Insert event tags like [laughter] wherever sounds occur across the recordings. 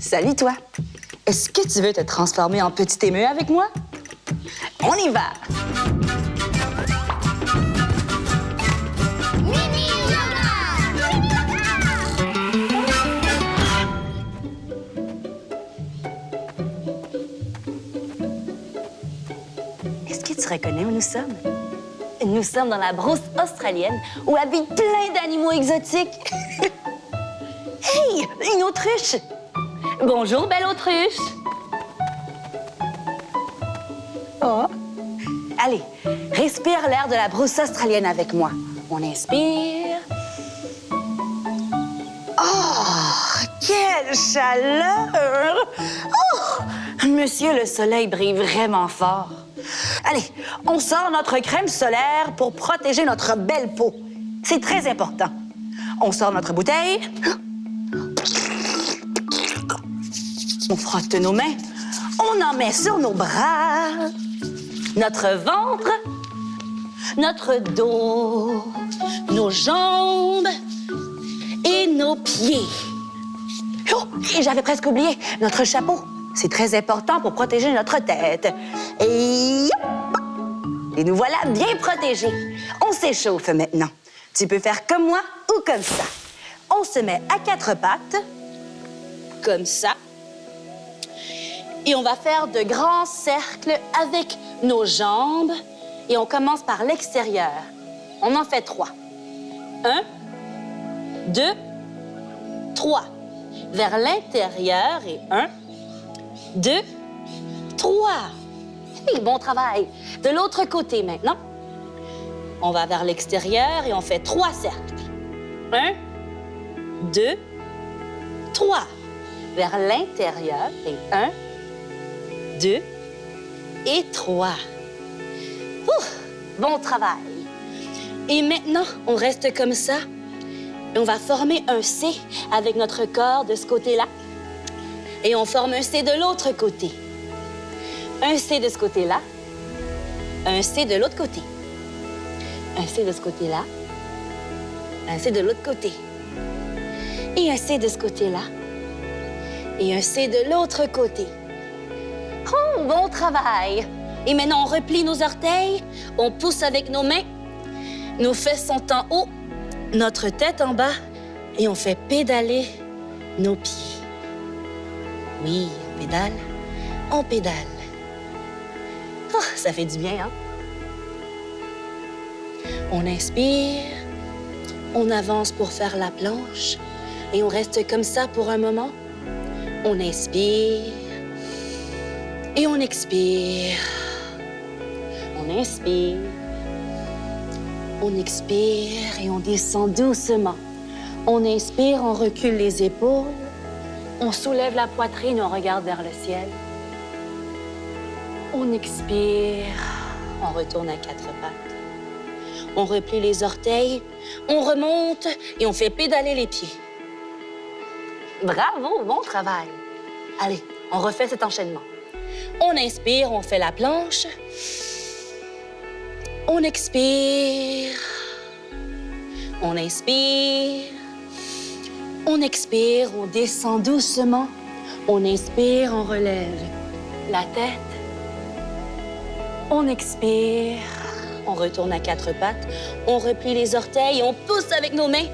Salut toi. Est-ce que tu veux te transformer en petit émeu avec moi? On y va! Est-ce que tu reconnais où nous sommes? Nous sommes dans la brousse australienne où habitent plein d'animaux exotiques. [laughs] hey, une autruche! Bonjour, belle autruche! Oh! Allez, respire l'air de la brousse australienne avec moi. On inspire. Oh, quelle chaleur! Oh, monsieur, le soleil brille vraiment fort. Allez, on sort notre crème solaire pour protéger notre belle peau. C'est très important. On sort notre bouteille. On frotte nos mains. On en met sur nos bras, notre ventre, notre dos, nos jambes et nos pieds. Oh, j'avais presque oublié notre chapeau. C'est très important pour protéger notre tête. Et! Et nous voilà bien protégés. On s'échauffe maintenant. Tu peux faire comme moi ou comme ça. On se met à quatre pattes, comme ça. Et on va faire de grands cercles avec nos jambes. Et on commence par l'extérieur. On en fait trois. Un, deux, trois. Vers l'intérieur et un, deux, trois. Bon travail. De l'autre côté maintenant. On va vers l'extérieur et on fait trois cercles. Un, deux, trois. Vers l'intérieur et un, deux et trois. Bon travail. Et maintenant, on reste comme ça. On va former un C avec notre corps de ce côté-là. Et on forme un C de l'autre côté. Un C de ce côté-là. Un C de l'autre côté. Un C de ce côté-là. Un C de l'autre côté. Et un C de ce côté-là. Et un C de l'autre côté. Bon travail! Et maintenant, on replie nos orteils, on pousse avec nos mains, nos fesses sont en haut, notre tête en bas, et on fait pédaler nos pieds. Oui, on pédale, on pédale. Oh, ça fait du bien, hein? On inspire, on avance pour faire la planche, et on reste comme ça pour un moment. On inspire, et on expire. On inspire. On expire et on descend doucement. On inspire, on recule les épaules. On soulève la poitrine, on regarde vers le ciel. On expire, on retourne à quatre pattes. On replie les orteils, on remonte et on fait pédaler les pieds. Bravo, bon travail. Allez, on refait cet enchaînement. On inspire, on fait la planche. On expire. On inspire. On expire, on descend doucement. On inspire, on relève la tête. On expire. On retourne à quatre pattes. On replie les orteils, on pousse avec nos mains.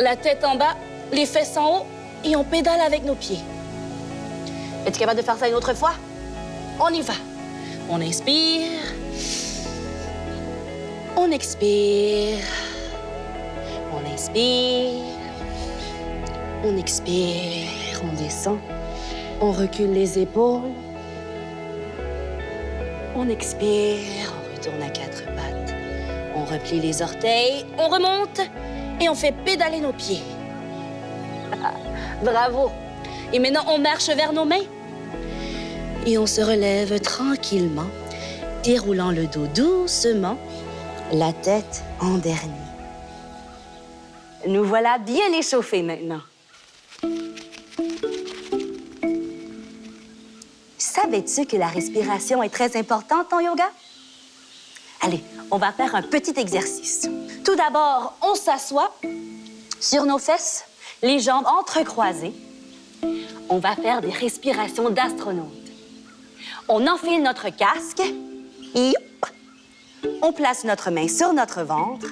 La tête en bas, les fesses en haut et on pédale avec nos pieds. Es-tu capable de faire ça une autre fois? On y va. On inspire. On expire. On inspire. On expire. On descend. On recule les épaules. On expire. On retourne à quatre pattes. On replie les orteils. On remonte. Et on fait pédaler nos pieds. [laughs] Bravo. Et maintenant, on marche vers nos mains. Et on se relève tranquillement, déroulant le dos doucement, la tête en dernier. Nous voilà bien échauffés maintenant. Savais-tu que la respiration est très importante en yoga? Allez, on va faire un petit exercice. Tout d'abord, on s'assoit sur nos fesses, les jambes entrecroisées. on va faire des respirations d'astronaute. On enfile notre casque on place notre main sur notre ventre.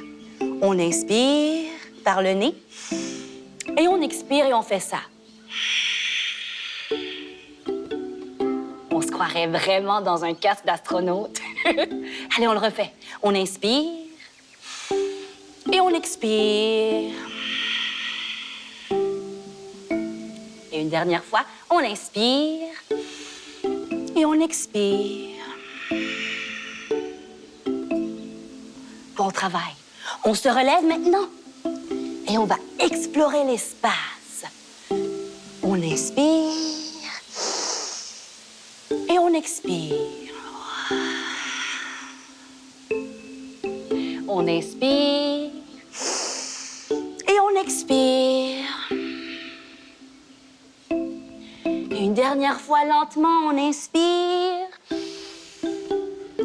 On inspire par le nez et on expire et on fait ça. On se croirait vraiment dans un casque d'astronaute. [laughs] Allez, on le refait. On inspire et on expire. Et une dernière fois, on inspire et on expire. Bon travail. On se relève maintenant et on va explorer l'espace. On inspire et on expire. On inspire et on expire. Une dernière fois lentement, on inspire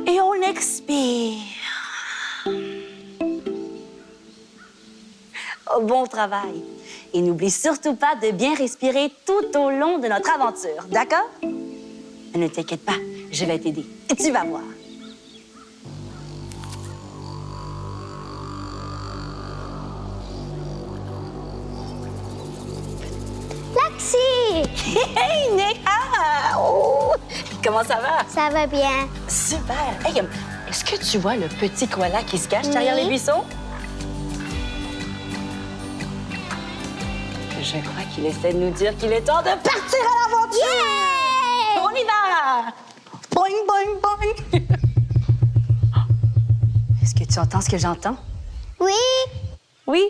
et on expire. Bon travail. Et n'oublie surtout pas de bien respirer tout au long de notre aventure, d'accord? Ne t'inquiète pas, je vais t'aider. Tu vas voir. Hey, Néha! Oh! Comment ça va? Ça va bien. Super! Hey, euh, est-ce que tu vois le petit koala qui se cache derrière les buissons? Je crois qu'il essaie de nous dire qu'il est temps de partir à l'aventure! On y va! Boing, boing, boing! Est-ce que tu entends ce que j'entends? Oui, Oui?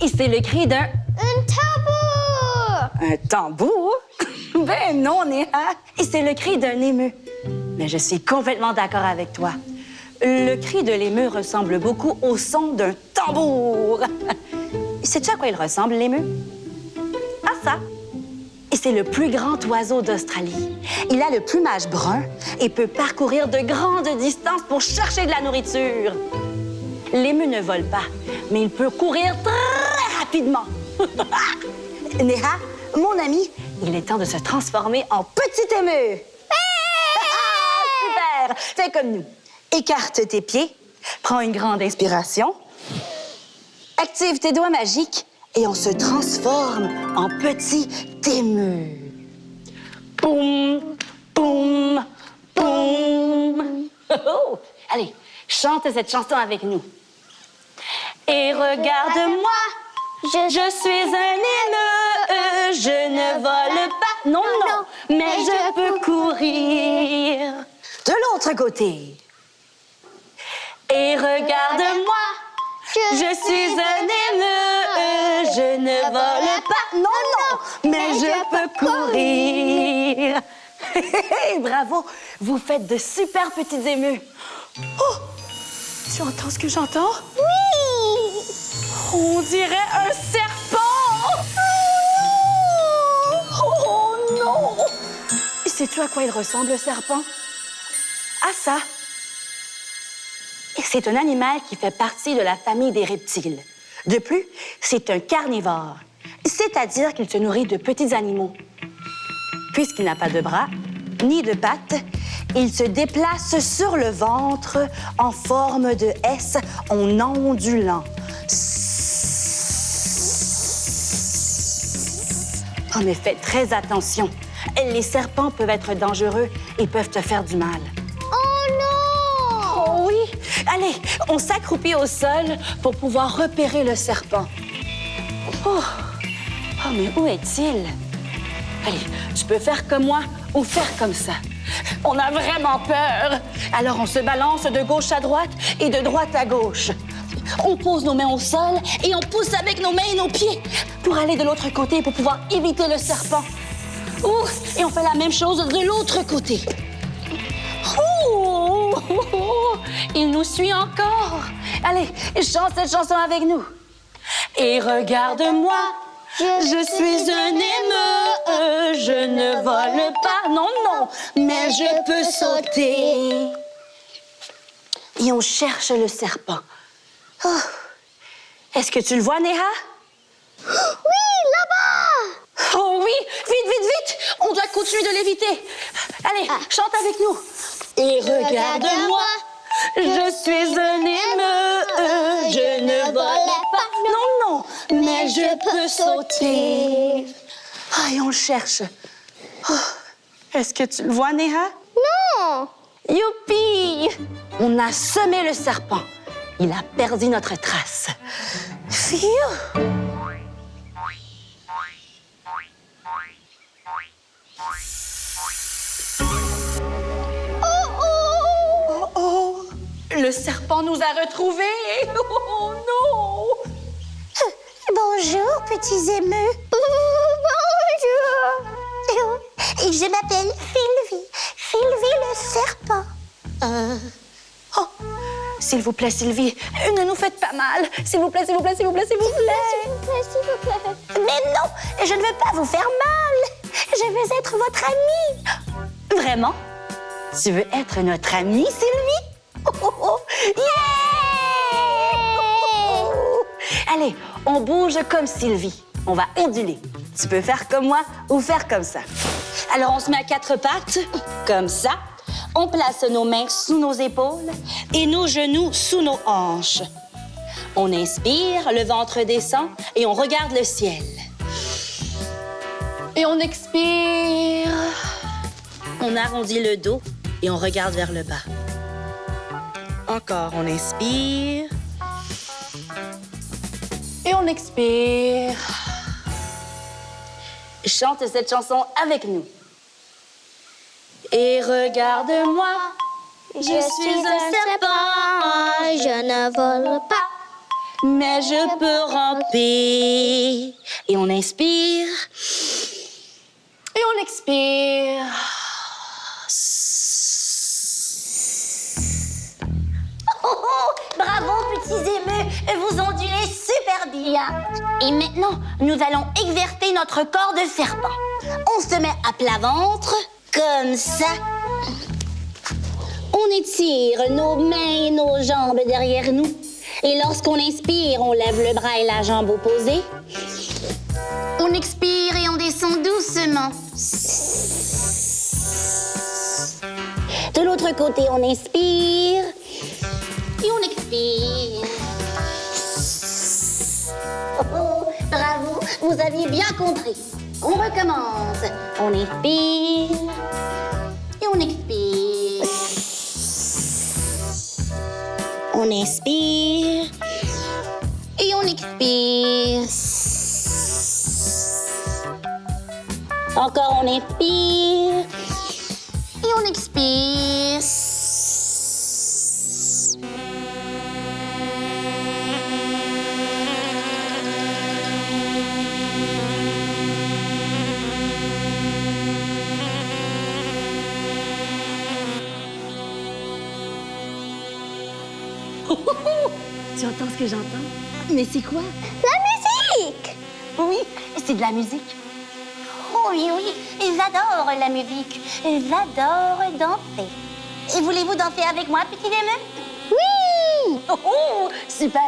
Et c'est le cri d'un... un tambour! Un tambour? Ben non, Néha. Et c'est le cri d'un émeu. Mais je suis complètement d'accord avec toi. Le cri de l'émeu ressemble beaucoup au son d'un tambour. [laughs] Sais-tu à quoi il ressemble, l'émeu? À ça. Et c'est le plus grand oiseau d'Australie. Il a le plumage brun et peut parcourir de grandes distances pour chercher de la nourriture. L'émeu ne vole pas, mais il peut courir très rapidement. [laughs] Néha, mon ami, il est temps de se transformer en petit émeu. Super! Fais comme nous. Écarte tes pieds, prends une grande inspiration, active tes doigts magiques et on se transforme en petit émeu. Boum, boum, boum. [laughs] Oh. Allez, chante cette chanson avec nous. Et regarde-moi, Je, je suis un émeu, je ne vole pas, non, non, mais je peux courir. De l'autre côté. Et regarde-moi, je suis un émeu, je ne vole pas, non, non, mais je peux courir. [laughs] Bravo, vous faites de super petits émeus. Oh, tu entends ce que j'entends? Oui! On dirait un serpent! Oh non! Sais-tu à quoi il ressemble, le serpent? À ça. C'est un animal qui fait partie de la famille des reptiles. De plus, c'est un carnivore, c'est-à-dire qu'il se nourrit de petits animaux. Puisqu'il n'a pas de bras ni de pattes, il se déplace sur le ventre en forme de S en ondulant. Oh, mais fais très attention. Les serpents peuvent être dangereux et peuvent te faire du mal. Oh non! Oh oui! Allez, on s'accroupit au sol pour pouvoir repérer le serpent. Oh, oh mais où est-il? Allez, tu peux faire comme moi ou faire comme ça. On a vraiment peur. Alors on se balance de gauche à droite et de droite à gauche. On pose nos mains au sol et on pousse avec nos mains et nos pieds pour aller de l'autre côté pour pouvoir éviter le serpent. Ouh, et on fait la même chose de l'autre côté. Il nous suit encore. Allez, chante cette chanson avec nous. Et regarde-moi, je suis un émeu, je ne vole pas, non, non, mais je peux sauter. Et on cherche le serpent. Oh. Est-ce que tu le vois, Néha? Oui, là-bas! Oh oui, vite, vite, vite! continue de l'éviter. Allez, chante avec nous. Et regarde-moi, je suis un émeu, je ne vole pas. Non, non, mais je peux sauter. Ah, et on le cherche. Oh, Est-ce que tu le vois, Néha? Non. Youpi! On a semé le serpent. Il a perdu notre trace. Phew! Oh oh. Oh oh! Le serpent nous a retrouvés! [laughs] Oh non! Bonjour, petits émeux. Bonjour. Et je m'appelle Sylvie. Sylvie le serpent. Euh... Oh! S'il vous plaît, Sylvie, ne nous faites pas mal. S'il vous plaît, s'il vous plaît, s'il vous plaît, s'il vous plaît. S'il vous plaît, s'il vous plaît. Mais non, je ne veux pas vous faire mal. Je veux être votre amie. Vraiment? Tu veux être notre amie, Sylvie? On bouge comme Sylvie. On va onduler. Tu peux faire comme moi ou faire comme ça. Alors, on se met à quatre pattes, comme ça. On place nos mains sous nos épaules et nos genoux sous nos hanches. On inspire, le ventre descend et on regarde le ciel. Et on expire. On arrondit le dos et on regarde vers le bas. Encore, on inspire. Et on expire. Chante cette chanson avec nous. Et regarde-moi, Je suis un serpent. Je ne vole pas. mais je peux ramper. Et on inspire. Et on expire. Oh, oh, bravo, petits émeux. Vous ondulez super bien. Et maintenant, nous allons exercer notre corps de serpent. On se met à plat ventre, comme ça. On étire nos mains et nos jambes derrière nous. Et lorsqu'on inspire, on lève le bras et la jambe opposée. On expire et on descend doucement. De l'autre côté, on inspire vous aviez bien compris. On recommence. On inspire et on expire. On inspire et on expire. Encore on inspire et on expire. Tu entends ce que j'entends? Mais c'est quoi? La musique. Oui, c'est de la musique. Oh oui, oui, j'adore la musique. J'adore danser. Et voulez-vous danser avec moi, petit émeu Oui Oh, oh, super!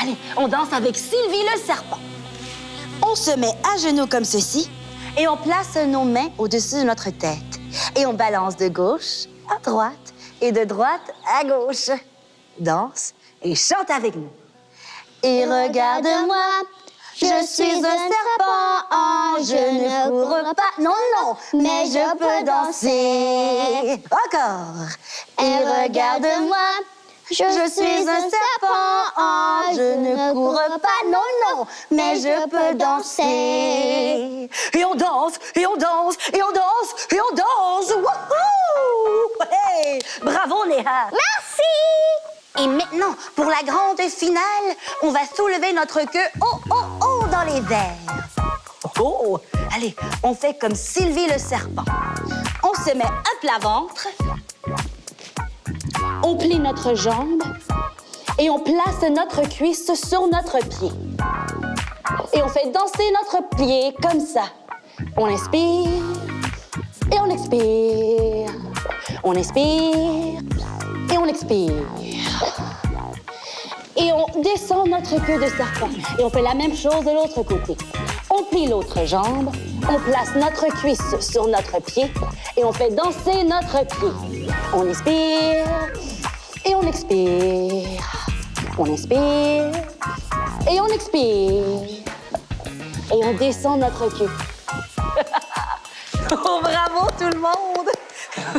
Allez, on danse avec Sylvie le serpent. On se met à genoux comme ceci et on place nos mains au-dessus de notre tête. Et on balance de gauche à droite et de droite à gauche. Danse et chante avec nous. Et regarde-moi, je suis un serpent, je ne cours pas, non, non, mais je peux danser. Encore. Et regarde-moi, je suis un serpent, je ne cours pas, non, non, mais je peux danser. Et on danse, et on danse, et on danse, et on danse. Wouhou! Hey! Bravo, Léa. Merci Et maintenant, pour la grande finale, on va soulever notre queue haut, haut, haut dans les airs. Oh, allez, on fait comme Sylvie le serpent. On se met à plat ventre. On plie notre jambe et on place notre cuisse sur notre pied. Et on fait danser notre pied comme ça. On inspire et on expire. On inspire on expire. Et on descend notre queue de serpent. Et on fait la même chose de l'autre côté. On plie l'autre jambe, on place notre cuisse sur notre pied et on fait danser notre pied. On inspire et on expire. On inspire et on expire. Et on descend notre queue. [laughs] oh, bravo tout le monde!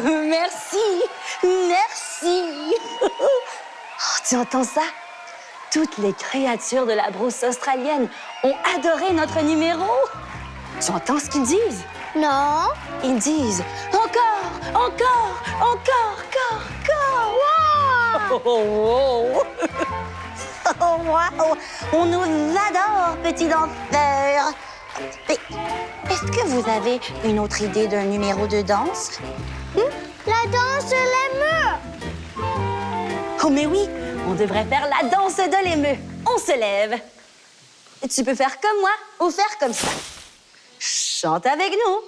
[laughs] Merci! Merci! Oh, tu entends ça? Toutes les créatures de la brousse australienne ont adoré notre numéro. Tu entends ce qu'ils disent? Non. Ils disent encore, encore, encore, encore, encore. Wow! Oh, wow. Oh, [laughs] wow! On nous adore, petit danseur. Mais est-ce que vous avez une autre idée d'un numéro de danse? La danse de l'émeu! Oh, mais oui, on devrait faire la danse de l'émeu. On se lève. Tu peux faire comme moi ou faire comme ça. Chante avec nous.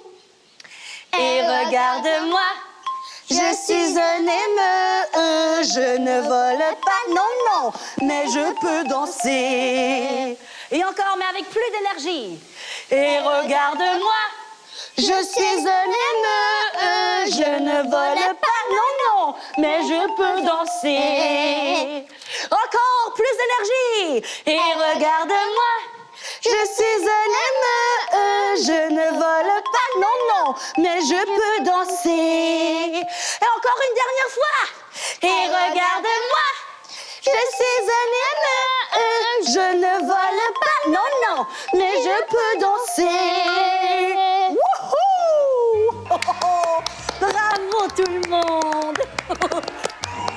Et regarde-moi, je suis un émeu, je ne vole pas, non, non, mais je peux danser. Et encore, mais avec plus d'énergie. Et regarde-moi, je suis un émeu, je ne vole pas, mais je peux danser. Encore plus d'énergie. Et regarde-moi, je suis un émeu, je ne vole pas, non, non, mais je peux danser. Et encore une dernière fois. Et regarde-moi, je suis un émeu, je ne vole pas, non, non, mais je peux danser. Bravo tout le monde! [laughs]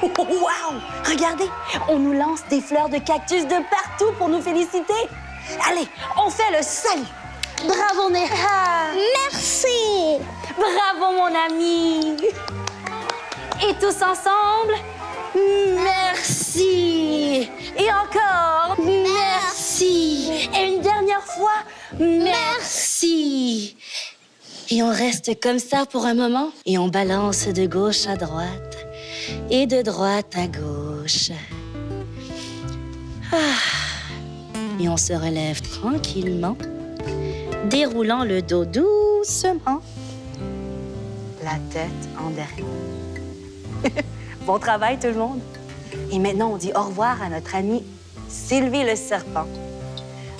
Wow! Regardez, on nous lance des fleurs de cactus de partout pour nous féliciter. Allez, on fait le salut. Bravo Neha! Merci! Bravo mon ami! Et tous ensemble, merci! Et encore, merci! Et une dernière fois, merci! Et on reste comme ça pour un moment et on balance de gauche à droite et de droite à gauche. Ah. Et on se relève tranquillement, déroulant le dos doucement, la tête en derrière. [laughs] bon travail tout le monde. Et maintenant, on dit au revoir à notre amie Sylvie le serpent.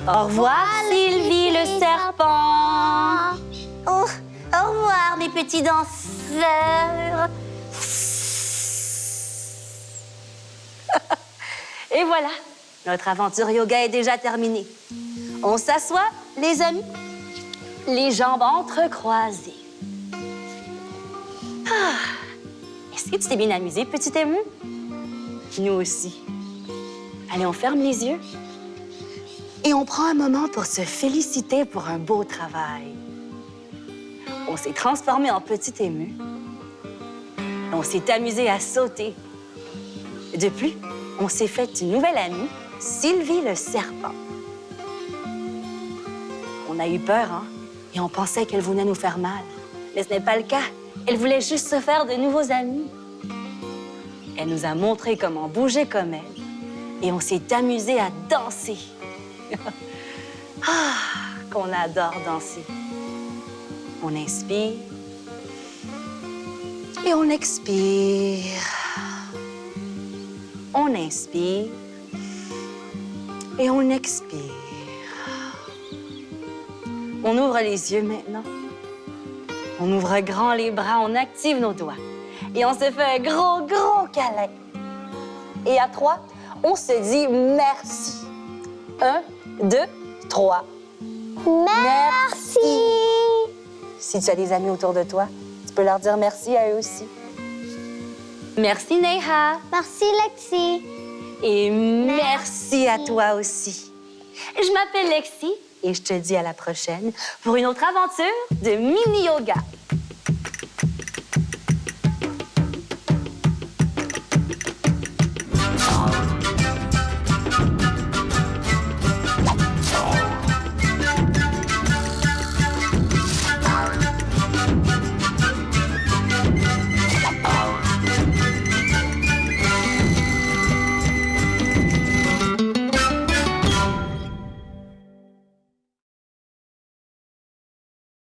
Au revoir, Sylvie le serpent. Oh, au revoir, mes petits danseurs. [laughs] Et voilà, notre aventure yoga est déjà terminée. On s'assoit, les amis, les jambes entrecroisées. Ah, Est-ce que tu t'es bien amusé, petit ému? Nous aussi. Allez, on ferme les yeux et on prend un moment pour se féliciter pour un beau travail. On s'est transformé en petit ému. On s'est amusé à sauter. De plus, on s'est fait une nouvelle amie, Sylvie le serpent. On a eu peur, hein? Et on pensait qu'elle venait nous faire mal. Mais ce n'est pas le cas. Elle voulait juste se faire de nouveaux amis. Elle nous a montré comment bouger comme elle. Et on s'est amusé à danser. [laughs] ah, qu'on adore danser. On inspire. Et on expire. On inspire et on expire. On ouvre les yeux maintenant. On ouvre grand les bras, on active nos doigts. Et on se fait un gros, gros câlin. Et à trois, on se dit merci. Un, deux, trois. Merci! Si tu as des amis autour de toi, tu peux leur dire merci à eux aussi. Merci, Neha. Merci, Lexi. Et merci à toi aussi. Je m'appelle Lexi et je te dis à la prochaine pour une autre aventure de mini yoga.